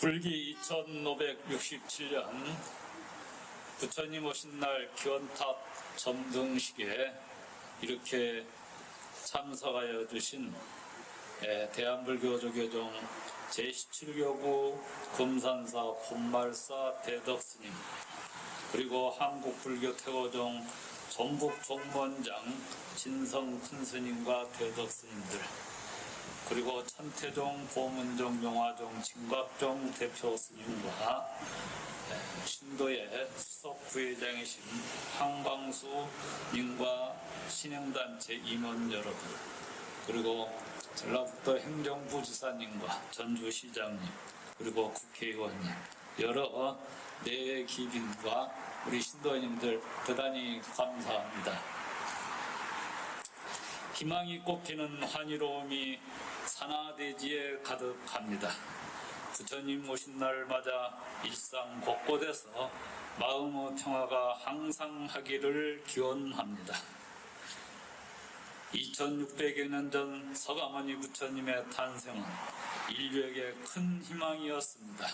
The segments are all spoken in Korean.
불기 2567년 부처님 오신 날 기원탑 점등식에 이렇게 참석하여 주신 예, 대한불교조계종 제17교구 금산사 본말사 대덕스님 그리고 한국불교 태고종 전북 종문장 진성 큰스님과 대덕스님들 그리고 천태종, 보문종, 용화종, 진곽종 대표 스님과 에, 신도의 수석 부회장이신 황광수 님과 신행단체 임원 여러분 그리고 전라북도 행정부 지사님과 전주시장님 그리고 국회의원님 여러 내기빈과 우리 신도님들 대단히 감사합니다. 희망이 꽃피는 환희로움이 산하대지에 가득합니다. 부처님 오신 날 맞아 일상 곳곳에서 마음의 평화가 항상 하기를 기원합니다. 2600여 년 전 서가모니 부처님의 탄생은 인류에게 큰 희망이었습니다.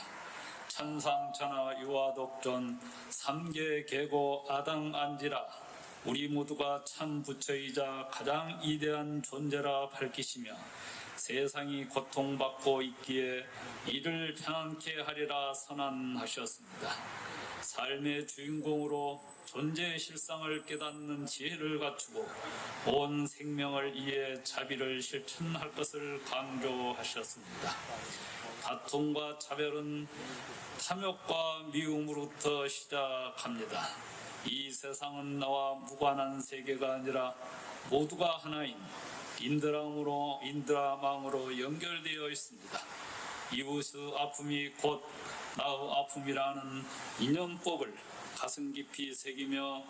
천상천하 유화독존 삼계 계고 아당 안지라 우리 모두가 참 부처이자 가장 위대한 존재라 밝히시며 세상이 고통받고 있기에 이를 편안케 하리라 선언하셨습니다. 삶의 주인공으로 존재의 실상을 깨닫는 지혜를 갖추고 온 생명을 이해 자비를 실천할 것을 강조하셨습니다. 다툼과 차별은 탐욕과 미움으로부터 시작합니다. 이 세상은 나와 무관한 세계가 아니라 모두가 하나인 인드라망으로 인드라망으로 연결되어 있습니다. 이웃의 아픔이 곧 나의 아픔이라는 인연법을 가슴 깊이 새기며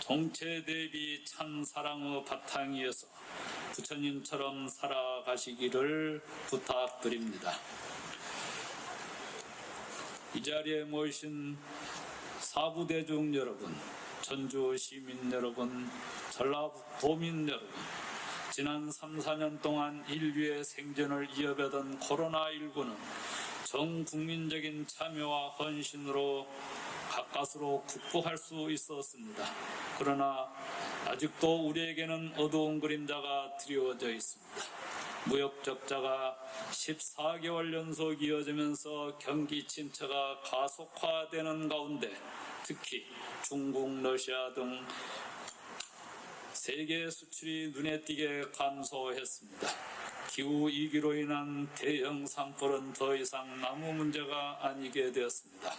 정체 대비 참 사랑의 바탕이어서 부처님처럼 살아가시기를 부탁드립니다. 이 자리에 모이신 사부대중 여러분, 전주 시민 여러분, 전라도민 여러분, 지난 3, 4년 동안 인류의 생존을 이어가던 코로나19는 전 국민적인 참여와 헌신으로 가까스로 극복할 수 있었습니다. 그러나 아직도 우리에게는 어두운 그림자가 드리워져 있습니다. 무역 적자가 14개월 연속 이어지면서 경기 침체가 가속화되는 가운데 특히 중국, 러시아 등 세계 수출이 눈에 띄게 감소했습니다. 기후 위기로 인한 대형 산불은 더 이상 나무 문제가 아니게 되었습니다.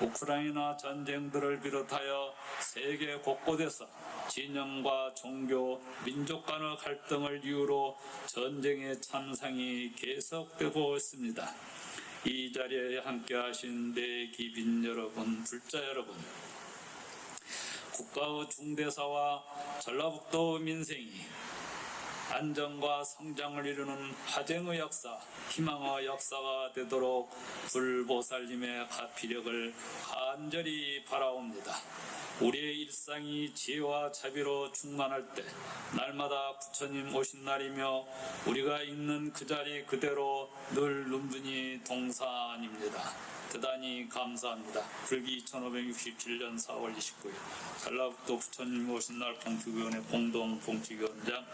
우크라이나 전쟁들을 비롯하여 세계 곳곳에서 진영과 종교, 민족 간의 갈등을 이유로 전쟁의 참상이 계속되고 있습니다. 이 자리에 함께 하신 내 기빈 여러분, 불자 여러분, 국가의 중대사와 전라북도 민생이 안정과 성장을 이루는 화쟁의 역사, 희망의 역사가 되도록 불보살님의 가피력을 간절히 바라옵니다. 우리의 일상이 지혜와 자비로 충만할 때 날마다 부처님 오신 날이며 우리가 있는 그 자리 그대로 늘 눈분이 동산입니다. 대단히 감사합니다. 불기 2567년 4월 29일 전라북도 부처님 오신 날 봉축위원회 공동 봉축위원장